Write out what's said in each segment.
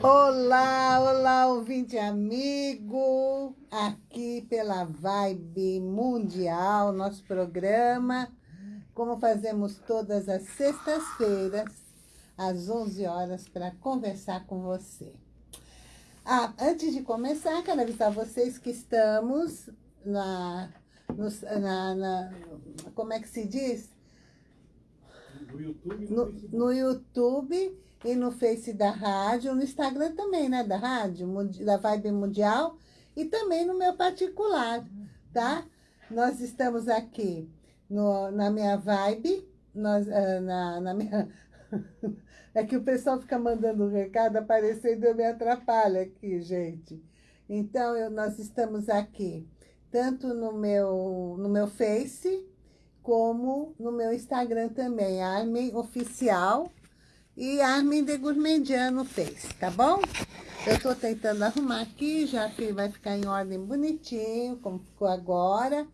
Olá, olá, ouvinte amigo, aqui pela Vibe Mundial, nosso programa, como fazemos todas as sextas-feiras, às 11 horas, para conversar com você. Ah, antes de começar, quero avisar vocês que estamos na, no, na, na como é que se diz? No YouTube, no, no YouTube e no Face da rádio, no Instagram também, né, da rádio, da Vibe Mundial, e também no meu particular, tá? Nós estamos aqui no, na minha Vibe, nós, ah, na, na minha... É que o pessoal fica mandando um recado, aparecendo, eu me atrapalho aqui, gente. Então, eu, nós estamos aqui, tanto no meu, no meu Face, como no meu Instagram também, Armin Oficial, e Armin de Gourmandiano fez, tá bom? Eu tô tentando arrumar aqui, já que vai ficar em ordem bonitinho, como ficou agora.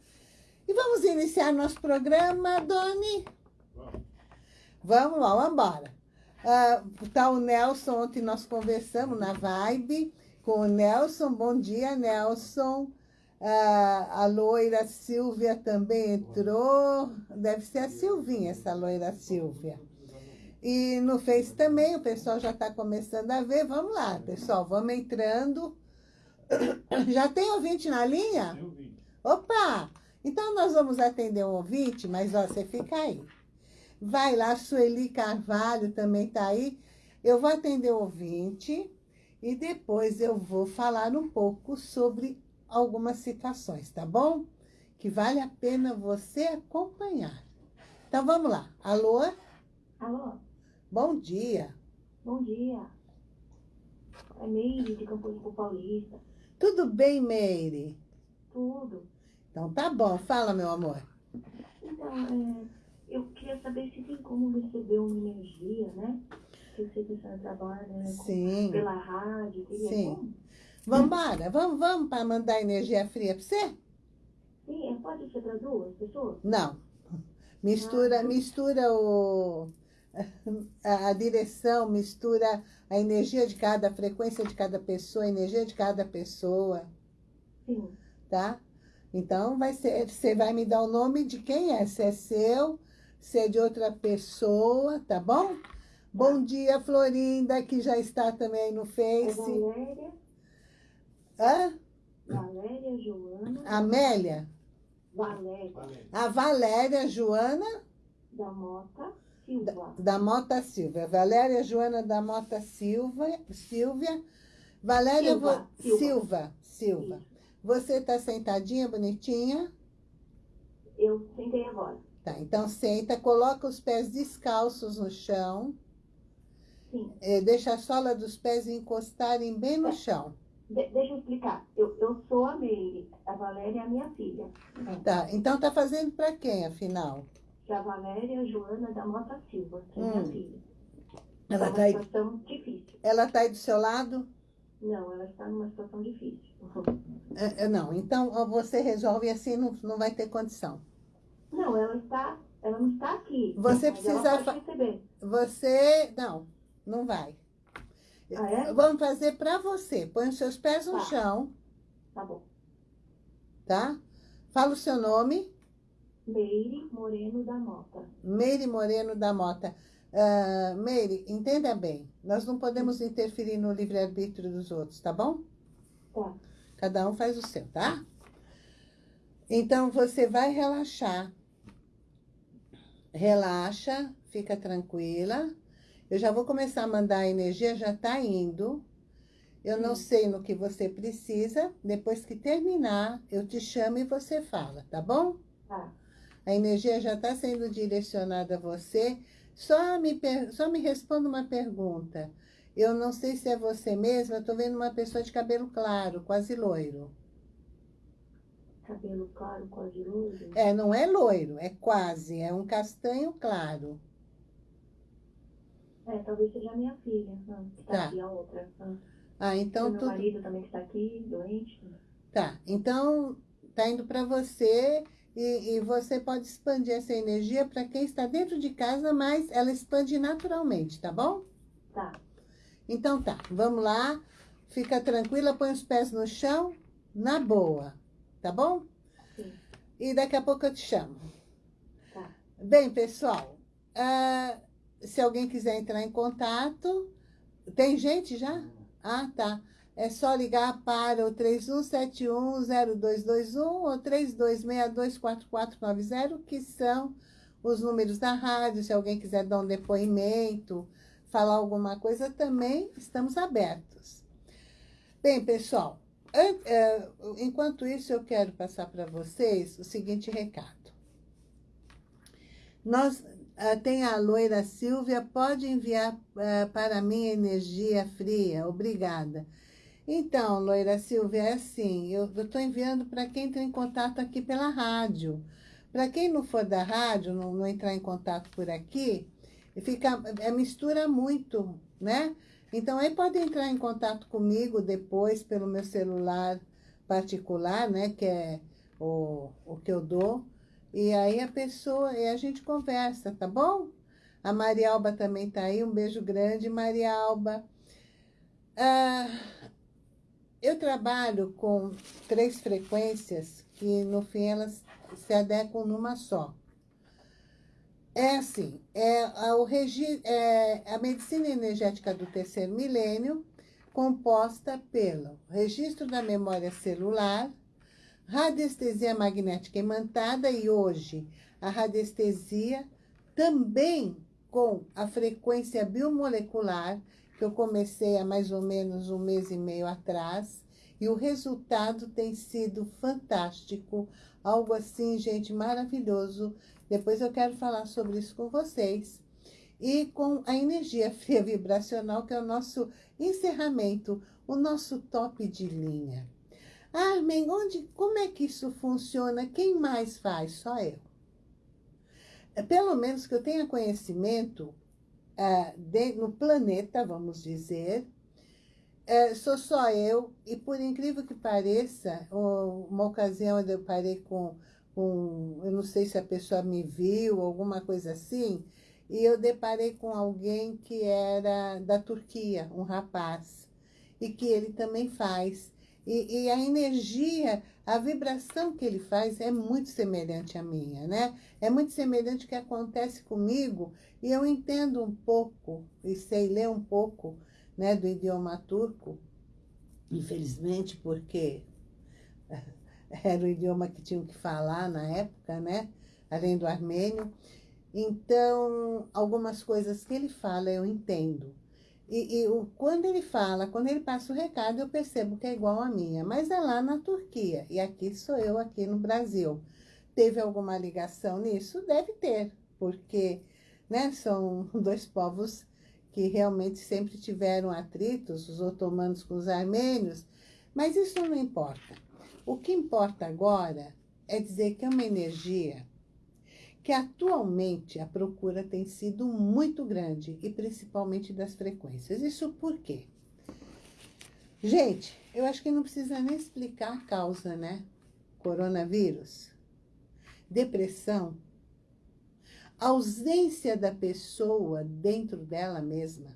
E vamos iniciar nosso programa, Doni? Vamos. Vamos lá, vamos embora. Uh, tá o Nelson, ontem nós conversamos na Vibe com o Nelson. Bom dia, Nelson. Uh, a loira Silvia também entrou. Deve ser a Silvinha, essa loira Silvia. E no Face também, o pessoal já está começando a ver. Vamos lá, pessoal, vamos entrando. Já tem ouvinte na linha? Tem ouvinte. Opa! Então, nós vamos atender um ouvinte, mas ó, você fica aí. Vai lá, Sueli Carvalho também está aí. Eu vou atender o ouvinte e depois eu vou falar um pouco sobre algumas situações, tá bom? Que vale a pena você acompanhar. Então, vamos lá. Alô? Alô? Bom dia. Bom dia. É Meire, de Campo Limpo Paulista. Tudo bem, Meire? Tudo. Então tá bom, fala, meu amor. Então, é, eu queria saber se tem como receber uma energia, né? Que eu sei que trabalha né, Sim. pela rádio. Sim. Como? Vambora, vamos, vamos para mandar energia fria para você? Sim, é, pode ser para duas pessoas? Não. Mistura, Não. mistura o a, a direção mistura a energia de cada, a frequência de cada pessoa, a energia de cada pessoa. Sim. Tá? Então, vai ser, você vai me dar o nome de quem é, se é seu, se é de outra pessoa, tá bom? Tá. Bom dia, Florinda, que já está também no Face. É Valéria. Hã? Valéria, Joana. Amélia? Valéria. A Valéria, Joana? Da Mota. Silva. Da, Mota Silva. Valéria Joana da Mota Silva. Silvia. Valéria Silva. Vo... Silva. Silva. Você está sentadinha, bonitinha? Eu sentei agora. Tá, então senta, coloca os pés descalços no chão. Sim. É, deixa a sola dos pés encostarem bem no é. chão. De deixa eu explicar. Eu, eu sou a Meire, a Valéria é a minha filha. Tá, então tá fazendo para quem, afinal? que é a Valéria Joana da Mota Silva, que é minha hum. filha. Ela está tá aí... situação difícil. Ela está aí do seu lado? Não, ela está numa situação difícil. É, é, não, então você resolve assim, não, não vai ter condição. Não, ela está, ela não está aqui. Você precisa... Fa... Você, não, não vai. Ah, é? Vamos fazer para você. Põe os seus pés no tá. chão. Tá bom. Tá? Fala o seu nome. Meire Moreno da Mota. Meire Moreno da Mota. Uh, Meire, entenda bem, nós não podemos interferir no livre-arbítrio dos outros, tá bom? Tá. Cada um faz o seu, tá? Então, você vai relaxar. Relaxa, fica tranquila. Eu já vou começar a mandar a energia, já tá indo. Eu não sei no que você precisa. Depois que terminar, eu te chamo e você fala, tá bom? Tá a energia já está sendo direcionada a você. Só me, só me responda uma pergunta. Eu não sei se é você mesma, eu estou vendo uma pessoa de cabelo claro, quase loiro. Cabelo claro, quase loiro? É, não é loiro, é quase, é um castanho claro. É, talvez seja a minha filha, ah, que está tá. aqui, a outra. Ah, ah então meu marido também está aqui, doente. Tá, então tá indo para você E, e você pode expandir essa energia para quem está dentro de casa, mas ela expande naturalmente, tá bom? Tá. Então tá, vamos lá. Fica tranquila, põe os pés no chão, na boa, tá bom? Sim. E daqui a pouco eu te chamo. Tá. Bem, pessoal, ah, se alguém quiser entrar em contato, tem gente já? Ah, tá. É só ligar para o 3171-0221 ou 3262-4490, que são os números da rádio. Se alguém quiser dar um depoimento, falar alguma coisa, também estamos abertos. Bem, pessoal, é, enquanto isso, eu quero passar para vocês o seguinte recado. Nós, ah, tem a loira Silvia, pode enviar uh, para mim energia fria, obrigada. Então, loira Silvia, é assim, eu estou enviando para quem entra em contato aqui pela rádio. Para quem não for da rádio, não, não, entrar em contato por aqui, fica, é, mistura muito, né? Então, aí pode entrar em contato comigo depois pelo meu celular particular, né? Que é o, o que eu dou. E aí a pessoa, e a gente conversa, tá bom? A Maria Alba também tá aí, um beijo grande, Maria Alba. Ah, eu trabalho com três frequências que, no fim, elas se adequam numa só. É assim, é a, o regi é a medicina energética do terceiro milênio, composta pelo registro da memória celular, radiestesia magnética imantada e hoje a radiestesia também com a frequência biomolecular, que eu comecei há mais ou menos um mês e meio atrás, e o resultado tem sido fantástico, algo assim, gente, maravilhoso, depois eu quero falar sobre isso com vocês. E com a energia fria vibracional, que é o nosso encerramento, o nosso top de linha. Armin, onde, como é que isso funciona? Quem mais faz? Só eu. É, pelo menos que eu tenha conhecimento é, de, no planeta, vamos dizer, é, sou só eu, e por incrível que pareça, uma ocasião onde eu parei com com, eu não sei se a pessoa me viu, alguma coisa assim, e eu deparei com alguém que era da Turquia, um rapaz, e que ele também faz. E, e, a energia, a vibração que ele faz é muito semelhante à minha, né? É muito semelhante ao que acontece comigo, e eu entendo um pouco, e sei ler um pouco, né, do idioma turco, infelizmente, porque era o idioma que tinham que falar na época, né? Além do armênio. Então, algumas coisas que ele fala eu entendo. E, e o, quando ele fala, quando ele passa o recado, eu percebo que é igual a minha. Mas é lá na Turquia, e aqui sou eu, aqui no Brasil. Teve alguma ligação nisso? Deve ter, porque né, são dois povos que realmente sempre tiveram atritos, os otomanos com os armênios, mas isso não importa. O que importa agora é dizer que é uma energia que atualmente a procura tem sido muito grande, e principalmente das frequências. Isso por quê? Gente, eu acho que não precisa nem explicar a causa, né? Coronavírus, depressão, ausência da pessoa dentro dela mesma.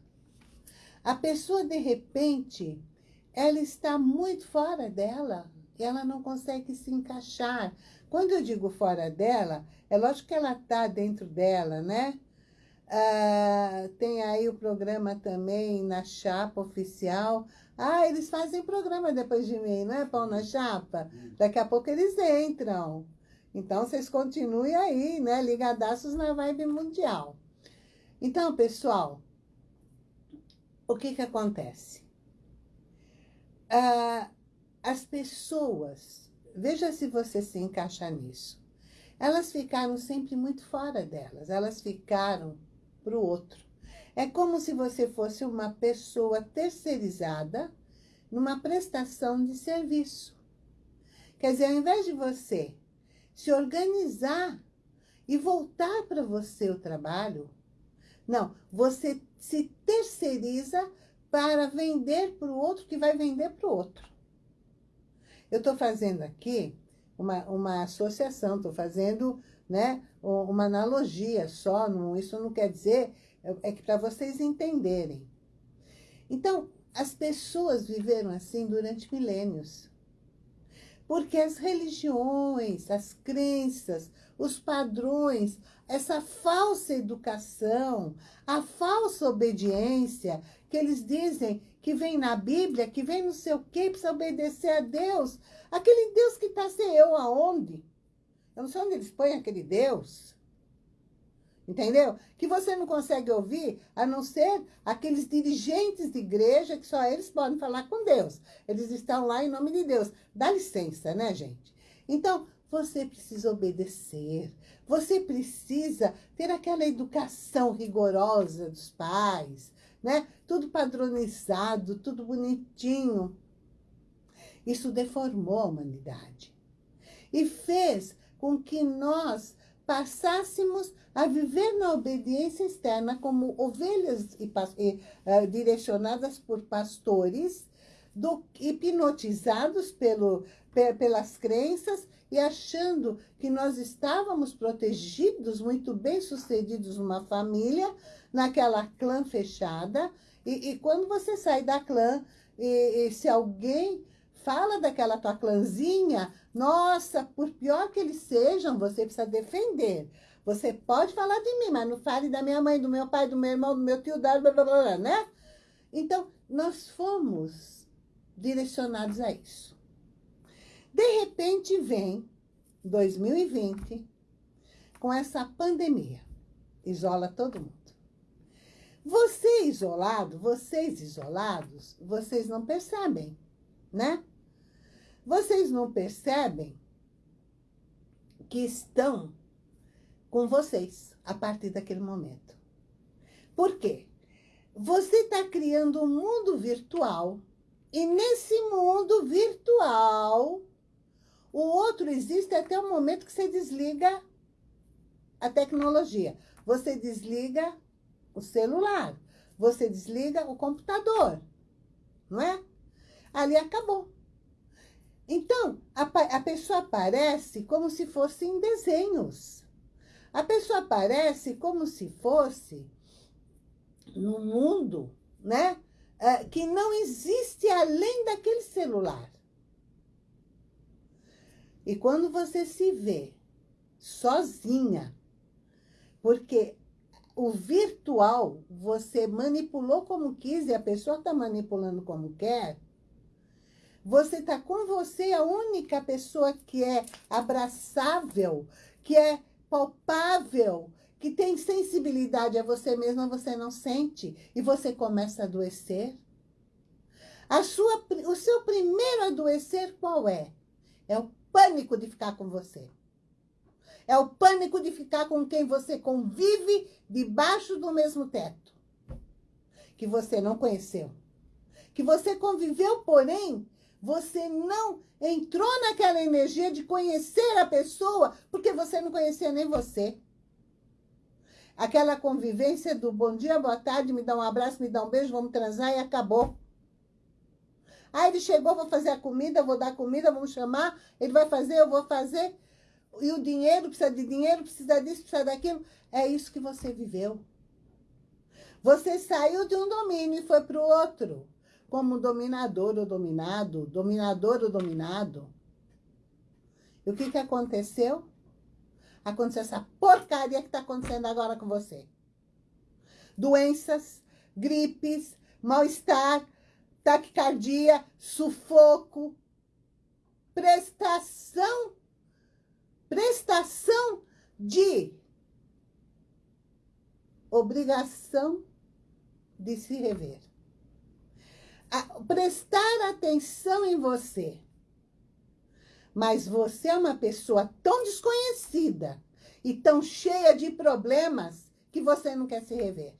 A pessoa, de repente, ela está muito fora dela, ela não consegue se encaixar. Quando eu digo fora dela, é lógico que ela está dentro dela, né? Ah, tem aí o programa também na chapa oficial. Ah, eles fazem programa depois de mim, não é, Pão na Chapa? Daqui a pouco eles entram. Então, vocês continuem aí, né? Ligadaços na vibe mundial. Então, pessoal, o que que acontece? Ah, as pessoas, veja se você se encaixa nisso, elas ficaram sempre muito fora delas, elas ficaram para o outro. É como se você fosse uma pessoa terceirizada numa prestação de serviço. Quer dizer, ao invés de você se organizar e voltar para você o trabalho, não, você se terceiriza para vender para o outro que vai vender para o outro. Eu estou fazendo aqui uma, uma associação, estou fazendo né, uma analogia só, não, isso não quer dizer, é, é que para vocês entenderem. Então, as pessoas viveram assim durante milênios. Porque as religiões, as crenças, os padrões, essa falsa educação, a falsa obediência, que eles dizem que vem na Bíblia, que vem não sei o quê, precisa obedecer a Deus. Aquele Deus que está sem eu aonde? Eu não sei onde eles põem aquele Deus. Entendeu? Que você não consegue ouvir, a não ser aqueles dirigentes de igreja que só eles podem falar com Deus. Eles estão lá em nome de Deus. Dá licença, né, gente? Então, você precisa obedecer. Você precisa ter aquela educação rigorosa dos pais, né? Tudo padronizado, tudo bonitinho. Isso deformou a humanidade. E fez com que nós passássemos a viver na obediência externa como ovelhas e, e, uh, direcionadas por pastores, do, hipnotizados pelo, pelas crenças e achando que nós estávamos protegidos, muito bem sucedidos numa família, naquela clã fechada. E, e quando você sai da clã, e, e se alguém fala daquela tua clãzinha, nossa, por pior que eles sejam, você precisa defender. Você pode falar de mim, mas não fale da minha mãe, do meu pai, do meu irmão, do meu tio, blá, blá, blá, blá, né? Então, nós fomos direcionados a isso. De repente vem 2020 com essa pandemia. Isola todo mundo. Você isolado, vocês isolados, vocês não percebem, né? Vocês não percebem que estão com vocês a partir daquele momento. Por quê? Você está criando um mundo virtual e nesse mundo virtual o outro existe até o momento que você desliga a tecnologia. Você desliga o celular, você desliga o computador, não é? Ali acabou. Então, a, a pessoa aparece como se fosse em desenhos. A pessoa aparece como se fosse no mundo, né? Uh, que não existe além daquele celular. E quando você se vê sozinha, porque o virtual você manipulou como quis e a pessoa está manipulando como quer, você está com você, a única pessoa que é abraçável, que é palpável, que tem sensibilidade a você mesma, você não sente. E você começa a adoecer. A sua, o seu primeiro adoecer qual é? É o pânico de ficar com você. É o pânico de ficar com quem você convive debaixo do mesmo teto. Que você não conheceu. Que você conviveu, porém, você não entrou naquela energia de conhecer a pessoa, porque você não conhecia nem você. Aquela convivência do bom dia, boa tarde, me dá um abraço, me dá um beijo, vamos transar e acabou. Aí ele chegou, vou fazer a comida, vou dar comida, vamos chamar, ele vai fazer, eu vou fazer. E o dinheiro, precisa de dinheiro, precisa disso, precisa daquilo. É isso que você viveu. Você saiu de um domínio e foi para o outro como dominador ou dominado, dominador ou dominado. E o que, que aconteceu? Aconteceu essa porcaria que está acontecendo agora com você. Doenças, gripes, mal-estar, taquicardia, sufoco, prestação, prestação de obrigação de se rever prestar atenção em você. Mas você é uma pessoa tão desconhecida e tão cheia de problemas que você não quer se rever.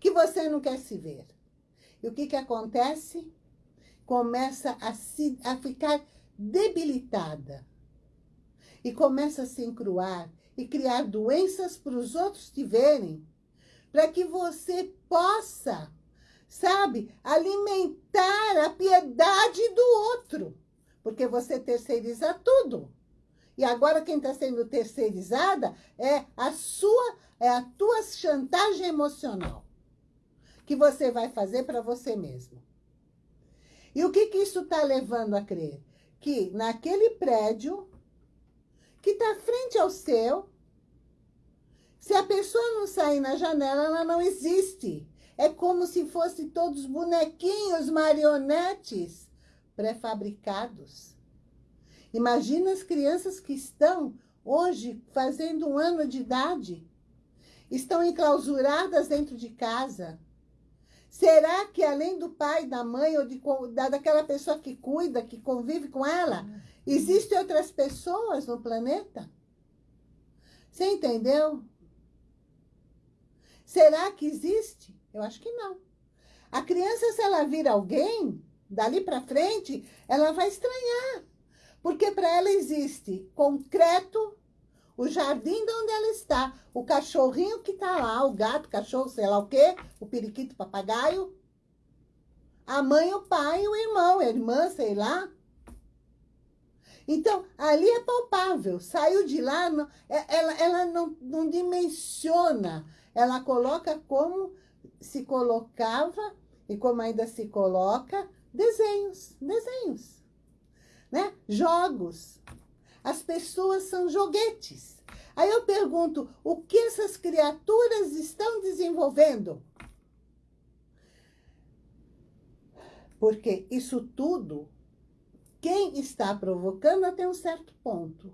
Que você não quer se ver. E o que, que acontece? Começa a, se, a ficar debilitada. E começa a se encruar e criar doenças para os outros te verem. Para que você possa sabe? Alimentar a piedade do outro. Porque você terceiriza tudo. E agora quem está sendo terceirizada é a sua, é a tua chantagem emocional que você vai fazer para você mesmo. E o que, que isso está levando a crer? Que naquele prédio que está frente ao seu, se a pessoa não sair na janela, ela não existe. É como se fossem todos bonequinhos, marionetes pré-fabricados. Imagina as crianças que estão hoje fazendo um ano de idade. Estão enclausuradas dentro de casa. Será que além do pai, da mãe ou de, da, daquela pessoa que cuida, que convive com ela, existem outras pessoas no planeta? Você entendeu? Será que existe? Eu acho que não. A criança, se ela vir alguém, dali para frente, ela vai estranhar. Porque para ela existe concreto, o jardim de onde ela está, o cachorrinho que está lá, o gato, cachorro, sei lá o quê, o periquito, o papagaio, a mãe, o pai, o irmão, a irmã, sei lá. Então, ali é palpável. Saiu de lá, é, ela, ela não, não dimensiona. Ela coloca como se colocava e como ainda se coloca desenhos, desenhos né? Jogos. As pessoas são joguetes. Aí eu pergunto, o que essas criaturas estão desenvolvendo? Porque isso tudo, quem está provocando até um certo ponto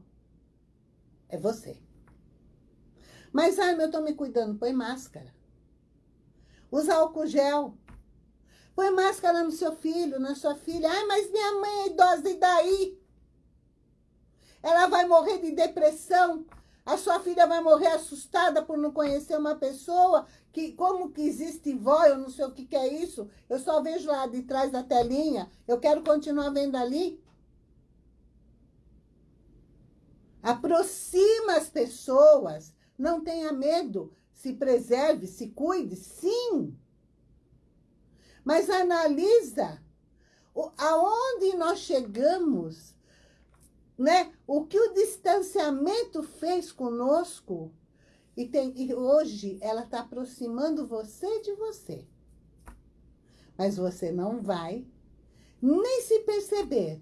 é você. Mas, ai, eu estou me cuidando, põe máscara. Usa álcool gel. Põe máscara no seu filho, na sua filha. Ai, mas minha mãe é idosa, e daí? Ela vai morrer de depressão. A sua filha vai morrer assustada por não conhecer uma pessoa. Que, como que existe vó, eu não sei o que, que é isso. Eu só vejo lá de trás da telinha. Eu quero continuar vendo ali. Aproxima as pessoas. Não tenha medo. Se preserve, se cuide. Sim. Mas analisa aonde nós chegamos, né? O que o distanciamento fez conosco. E, tem, e hoje ela está aproximando você de você. Mas você não vai nem se perceber.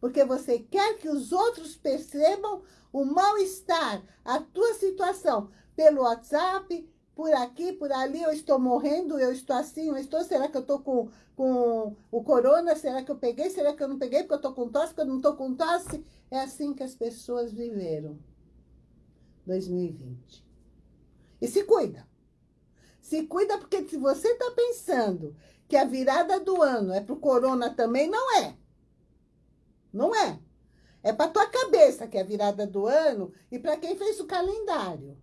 Porque você quer que os outros percebam o mal-estar, a tua situação, pelo WhatsApp, por aqui, por ali, eu estou morrendo, eu estou assim, eu estou, será que eu estou com, com o corona? Será que eu peguei? Será que eu não peguei porque eu estou com tosse, porque eu não estou com tosse? É assim que as pessoas viveram 2020. E se cuida. Se cuida porque se você está pensando que a virada do ano é para o corona também, não é. Não é. É para tua cabeça que é a virada do ano e para quem fez o calendário.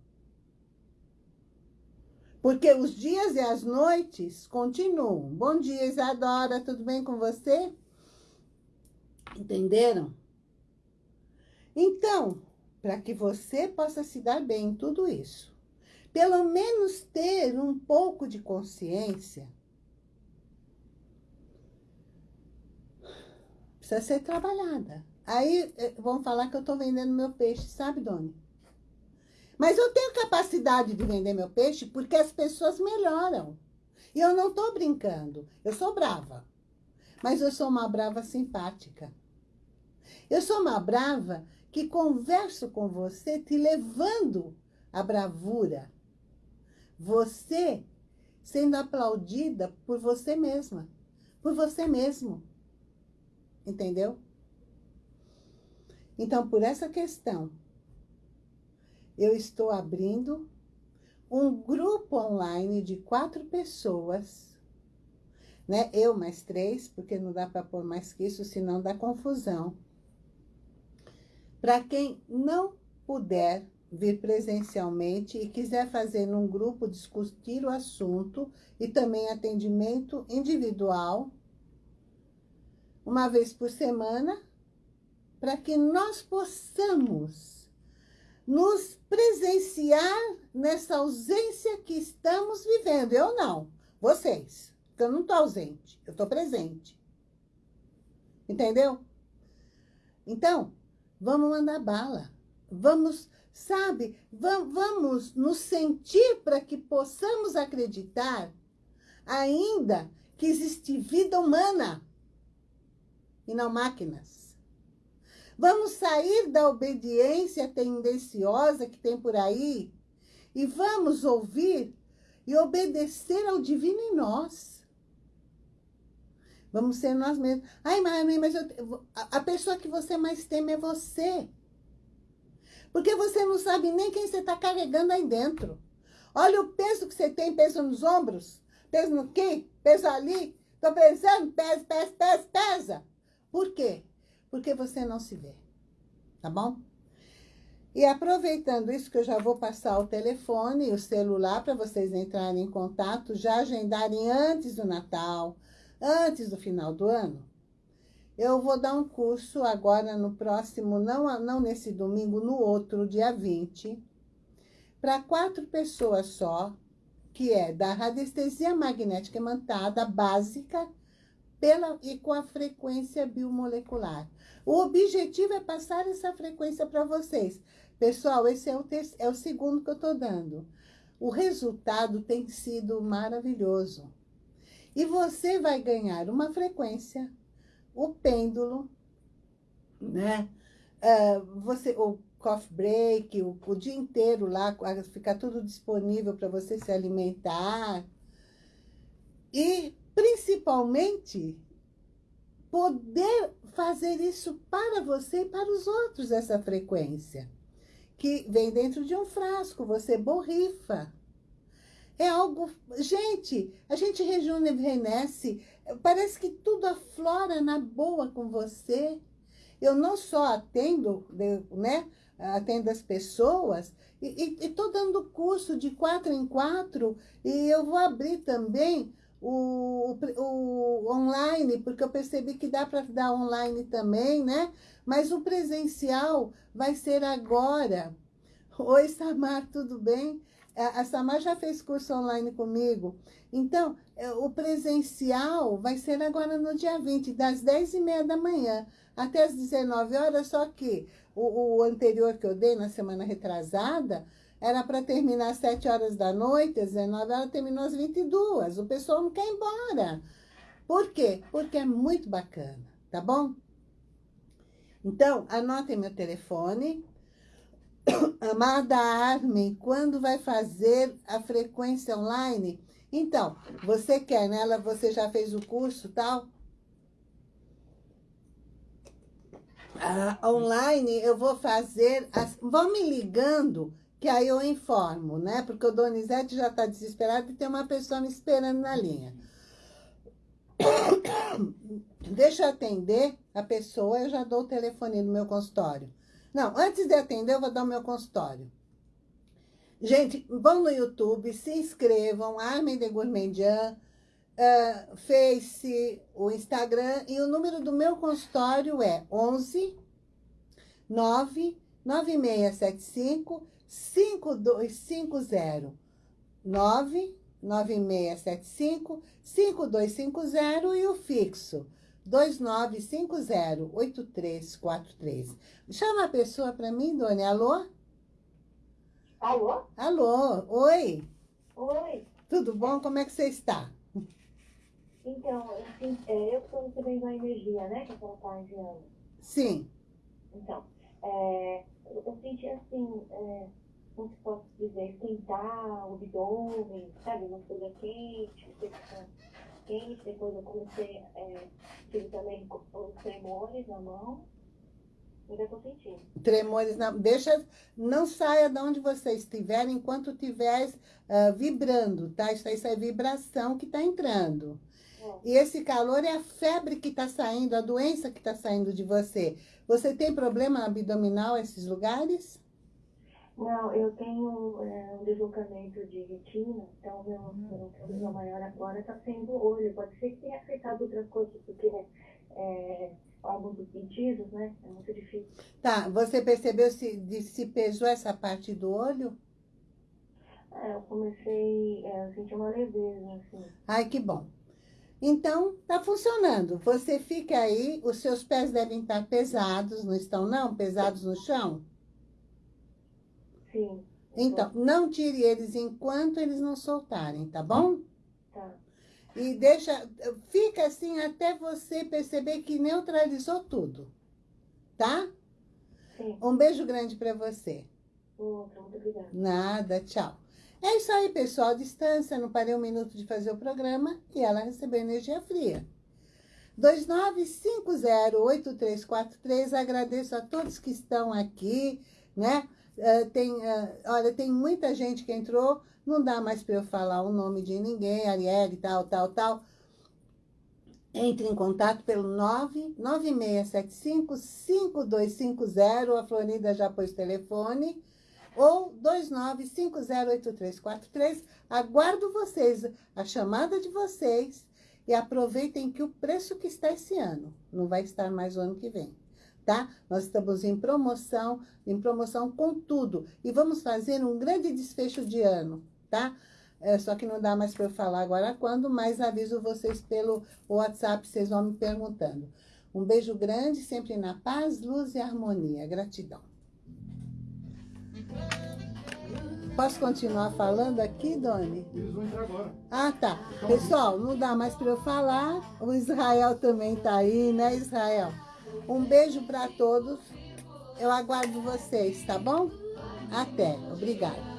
Porque os dias e as noites continuam. Bom dia, Isadora, tudo bem com você? Entenderam? Então, para que você possa se dar bem em tudo isso, pelo menos ter um pouco de consciência, precisa ser trabalhada. Aí eh, vão falar que eu estou vendendo meu peixe, sabe, Doni? Mas eu tenho capacidade de vender meu peixe porque as pessoas melhoram. E eu não estou brincando. Eu sou brava. Mas eu sou uma brava simpática. Eu sou uma brava que converso com você te levando à bravura. Você sendo aplaudida por você mesma. Por você mesmo. Entendeu? Então, por essa questão eu estou abrindo um grupo online de quatro pessoas, né? Eu mais três, porque não dá para pôr mais que isso, senão dá confusão. Para quem não puder vir presencialmente e quiser fazer num grupo, discutir o assunto e também atendimento individual, uma vez por semana, para que nós possamos nos presenciar nessa ausência que estamos vivendo. Eu não, vocês. Eu não estou ausente, eu estou presente. Entendeu? Então, vamos mandar bala. vamos, sabe, vamos nos sentir para que possamos acreditar ainda que existe vida humana e não máquinas. Vamos sair da obediência tendenciosa que tem por aí e vamos ouvir e obedecer ao divino em nós. Vamos ser nós mesmos. Ai, mãe, mas eu, a pessoa que você mais teme é você. Porque você não sabe nem quem você está carregando aí dentro. Olha o peso que você tem, peso nos ombros, peso no quê, peso ali. Estou pensando, pesa, pesa, pesa, pesa. Por quê? Porque você não se vê. Tá bom? E aproveitando isso, que eu já vou passar o telefone e o celular para vocês entrarem em contato, já agendarem antes do Natal, antes do final do ano. Eu vou dar um curso agora no próximo, não, não nesse domingo, no outro, dia 20, para quatro pessoas só, que é da radiestesia magnética imantada básica pela, e com a frequência biomolecular. O objetivo é passar essa frequência para vocês. Pessoal, esse é o, é o segundo que eu estou dando. O resultado tem sido maravilhoso. E você vai ganhar uma frequência, o pêndulo, né? Uh, você, o coffee break, o, o dia inteiro lá, fica tudo disponível para você se alimentar. E, principalmente, poder fazer isso para você e para os outros, essa frequência. Que vem dentro de um frasco, você borrifa. É algo... Gente, a gente rejuvenesce, parece que tudo aflora na boa com você. Eu não só atendo, né, atendo as pessoas, e estou dando curso de quatro em quatro, e eu vou abrir também o, o online, porque eu percebi que dá para dar online também, né? Mas o presencial vai ser agora. Oi, Samar, tudo bem? A Samar já fez curso online comigo. Então, é, o presencial vai ser agora no dia 20, das 10 e meia da manhã até as 19 horas, só que o, o anterior que eu dei na semana retrasada, era para terminar às 7 horas da noite, às 19 horas, terminou às 22. O pessoal não quer ir embora. Por quê? Porque é muito bacana, tá bom? Então, anotem meu telefone, Amada Armin, quando vai fazer a frequência online? Então, você quer nela, você já fez o curso tal? Ah, online eu vou fazer, as, vão me ligando, que aí eu informo, né? Porque o Donizete já está desesperado e tem uma pessoa me esperando na linha. Deixa eu atender a pessoa, eu já dou o telefone no meu consultório. Não, antes de atender, eu vou dar o meu consultório. Gente, vão no YouTube, se inscrevam, Armin de Gourmandian, uh, Face, o Instagram, e o número do meu consultório é 11 9 9675 5250 9 9675 5250 e o fixo 2950-8343. Chama a pessoa para mim, Doni. Alô? Alô? Alô, oi. Oi. Tudo bom? Como é que você está? Então, assim, é, eu estou recebendo a energia, né, que a senhora está enviando. Sim. Então, é, eu senti assim, é, como se posso dizer, esquentar o abdômen, sabe, uma coisa quente, você fica quente, depois eu comecei, é, tive também os tremores na mão, ainda estou sentindo. Tremores na deixa, não saia de onde você estiver enquanto estiver uh, vibrando, tá? Isso, isso é vibração que está entrando. E esse calor é a febre que está saindo, a doença que está saindo de você. Você tem problema abdominal nesses lugares? Não, eu tenho é, um deslocamento de retina, então meu, hum. meu problema maior agora está sendo o olho. Pode ser que tenha afetado outras coisas, porque é, alguns dos pedidos, né? É muito difícil. Tá, você percebeu se, de, se pesou essa parte do olho? É, eu comecei, é, eu senti uma leveza, assim. Ai, que bom. Então, tá funcionando. Você fica aí, os seus pés devem estar pesados, não estão não? Pesados no chão? Sim. Então, não tire eles enquanto eles não soltarem, tá bom? Tá. E deixa, fica assim até você perceber que neutralizou tudo, tá? Sim. Um beijo grande para você. Outra, muito obrigada. Nada, tchau. É isso aí, pessoal. À distância, não parei um minuto de fazer o programa e ela recebeu energia fria. 29508343. Agradeço a todos que estão aqui, né? Uh, tem, uh, olha, tem muita gente que entrou, não dá mais para eu falar o nome de ninguém, Arielle, tal, tal, tal. Entre em contato pelo 99675-5250, a Florinda já pôs telefone, ou 29508343. Aguardo vocês, a chamada de vocês, e aproveitem que o preço que está esse ano, não vai estar mais o ano que vem, tá? Nós estamos em promoção, em promoção com tudo. E vamos fazer um grande desfecho de ano, tá? É, só que não dá mais para eu falar agora quando, mas aviso vocês pelo WhatsApp, vocês vão me perguntando. Um beijo grande, sempre na paz, luz e harmonia. Gratidão. Posso continuar falando aqui, Doni? Eles vão entrar agora. Ah, tá. Pessoal, não dá mais para eu falar. O Israel também tá aí, né, Israel? Um beijo para todos. Eu aguardo vocês, tá bom? Até. Obrigada.